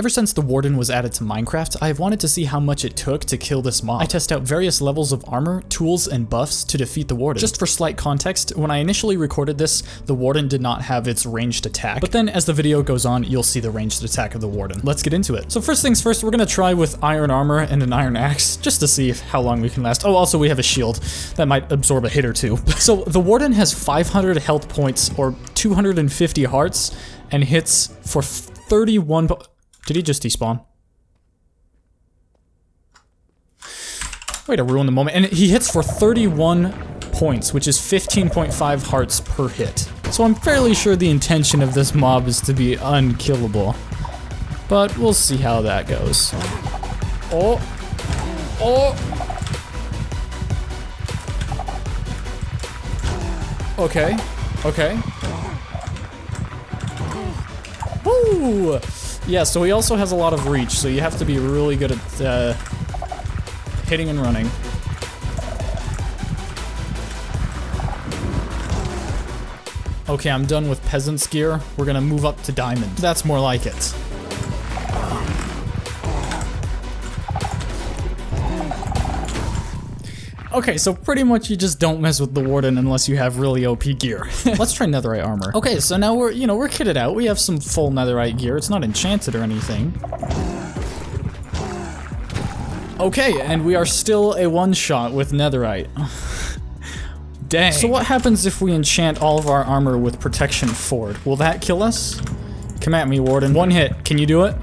Ever since the Warden was added to Minecraft, I have wanted to see how much it took to kill this mob. I test out various levels of armor, tools, and buffs to defeat the Warden. Just for slight context, when I initially recorded this, the Warden did not have its ranged attack, but then as the video goes on, you'll see the ranged attack of the Warden. Let's get into it. So first things first, we're gonna try with iron armor and an iron axe, just to see how long we can last. Oh, also we have a shield that might absorb a hit or two. so the Warden has 500 health points or 250 hearts and hits for 31 did he just despawn? Way to ruin the moment. And he hits for 31 points, which is 15.5 hearts per hit. So I'm fairly sure the intention of this mob is to be unkillable. But we'll see how that goes. Oh. Oh. Okay. Okay. Woo! Yeah, so he also has a lot of reach, so you have to be really good at uh, hitting and running. Okay, I'm done with peasant's gear. We're gonna move up to diamond. That's more like it. Okay, so pretty much you just don't mess with the Warden unless you have really OP gear. Let's try netherite armor. Okay, so now we're, you know, we're kitted out. We have some full netherite gear. It's not enchanted or anything. Okay, and we are still a one-shot with netherite. Dang. So what happens if we enchant all of our armor with protection four? Will that kill us? Come at me, Warden. One hit. Can you do it?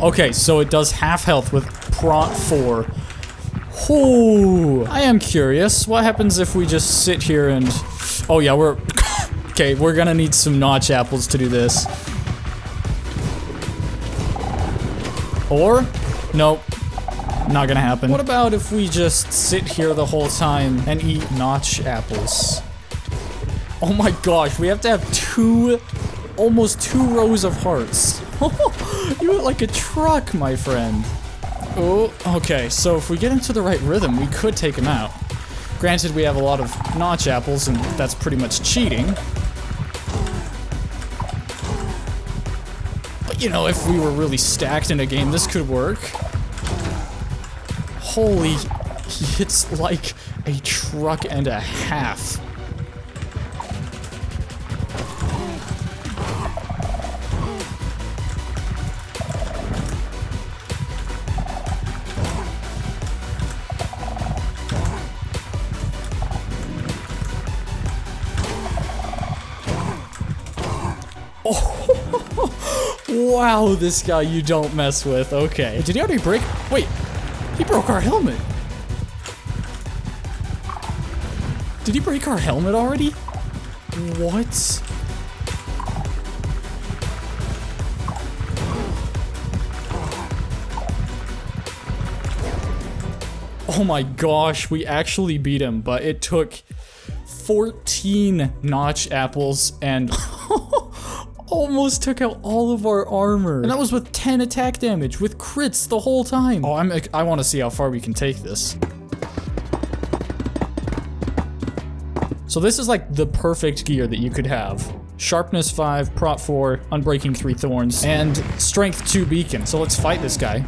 Okay, so it does half health with Prot 4 Ooh, I am curious. What happens if we just sit here and... Oh yeah, we're... okay, we're gonna need some notch apples to do this. Or? Nope. Not gonna happen. What about if we just sit here the whole time and eat notch apples? Oh my gosh, we have to have two... Almost two rows of hearts. you look like a truck, my friend. Oh, okay, so if we get into the right rhythm, we could take him out. Granted, we have a lot of notch apples, and that's pretty much cheating. But, you know, if we were really stacked in a game, this could work. Holy, he hits like a truck and a half. Wow, this guy you don't mess with. Okay. Did he already break? Wait, he broke our helmet. Did he break our helmet already? What? Oh my gosh, we actually beat him, but it took 14 notch apples and almost took out all of our armor. And that was with 10 attack damage, with crits the whole time. Oh, I'm, I want to see how far we can take this. So this is like the perfect gear that you could have. Sharpness 5, Prot 4, Unbreaking 3 Thorns, and Strength 2 Beacon. So let's fight this guy.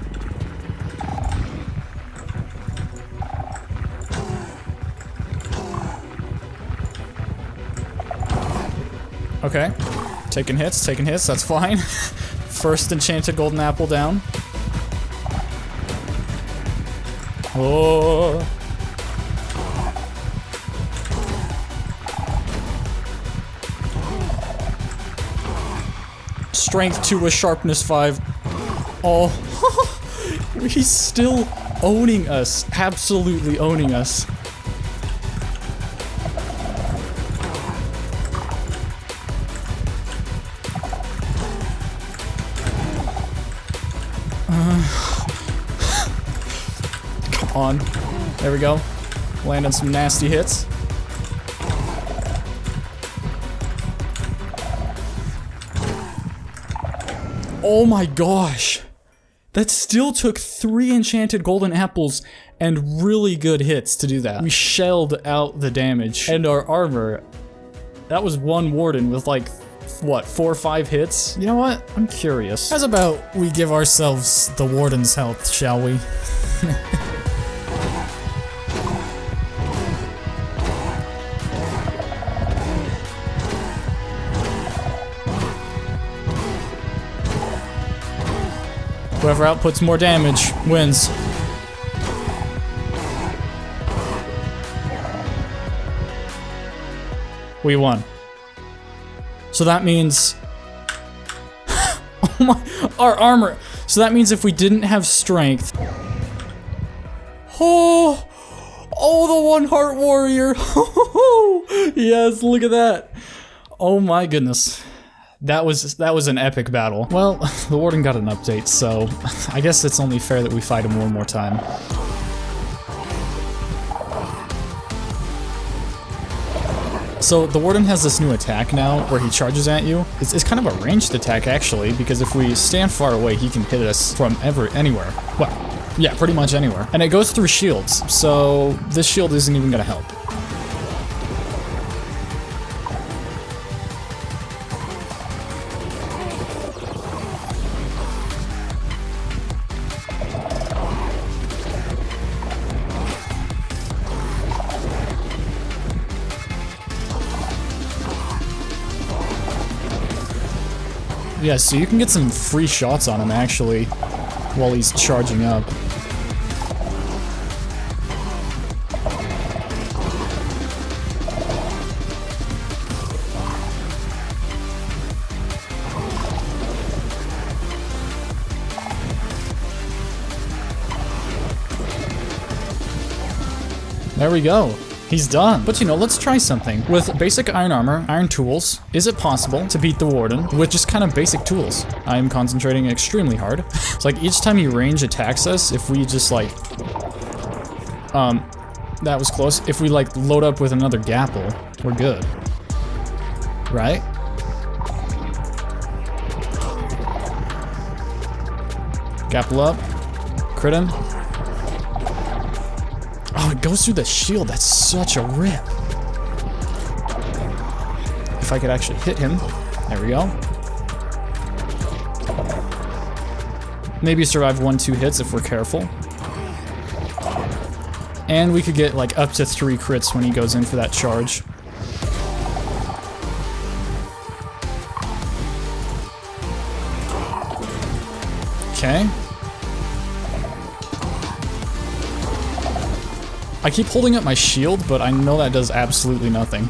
Okay. Taking hits, taking hits, that's fine. First enchanted golden apple down. Oh. Strength 2 with sharpness 5. Oh. He's still owning us. Absolutely owning us. On. There we go. Landing some nasty hits. Oh my gosh. That still took three enchanted golden apples and really good hits to do that. We shelled out the damage and our armor. That was one warden with like what, four or five hits? You know what? I'm curious. How's about we give ourselves the Warden's health, shall we? Whoever outputs more damage wins. We won. So that means... oh my... Our armor... So that means if we didn't have strength... Oh... Oh, the one heart warrior! yes, look at that! Oh my goodness. That was that was an epic battle. Well, the warden got an update, so I guess it's only fair that we fight him one more time. So the Warden has this new attack now where he charges at you. It's, it's, kind of a ranged attack actually because if we stand far away he can hit us from ever anywhere. Well, yeah, pretty much anywhere. And it goes through shields, so this shield isn't even gonna help. Yeah, so you can get some free shots on him, actually, while he's charging up. There we go. He's done. But you know, let's try something. With basic iron armor, iron tools, is it possible to beat the Warden with just kind of basic tools? I am concentrating extremely hard. It's like each time he range attacks us, if we just like... Um, that was close. If we like load up with another Gapple, we're good. Right? Gapple up. Crit him. Oh, it goes through the shield. That's such a rip. If I could actually hit him. There we go. Maybe survive one, two hits if we're careful. And we could get like up to three crits when he goes in for that charge. Okay. I keep holding up my shield, but I know that does absolutely nothing.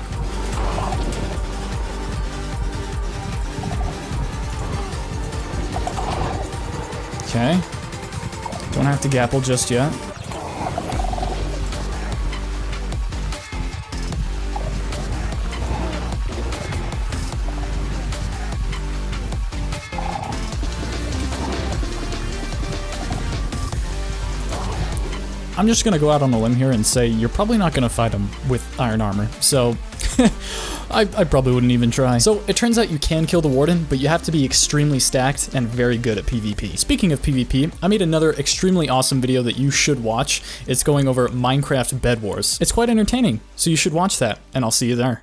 Okay. Don't have to gapple just yet. I'm just gonna go out on a limb here and say you're probably not gonna fight him with iron armor, so I, I, probably wouldn't even try. So it turns out you can kill the Warden, but you have to be extremely stacked and very good at PvP. Speaking of PvP, I made another extremely awesome video that you should watch. It's going over Minecraft Bed Wars. It's quite entertaining, so you should watch that, and I'll see you there.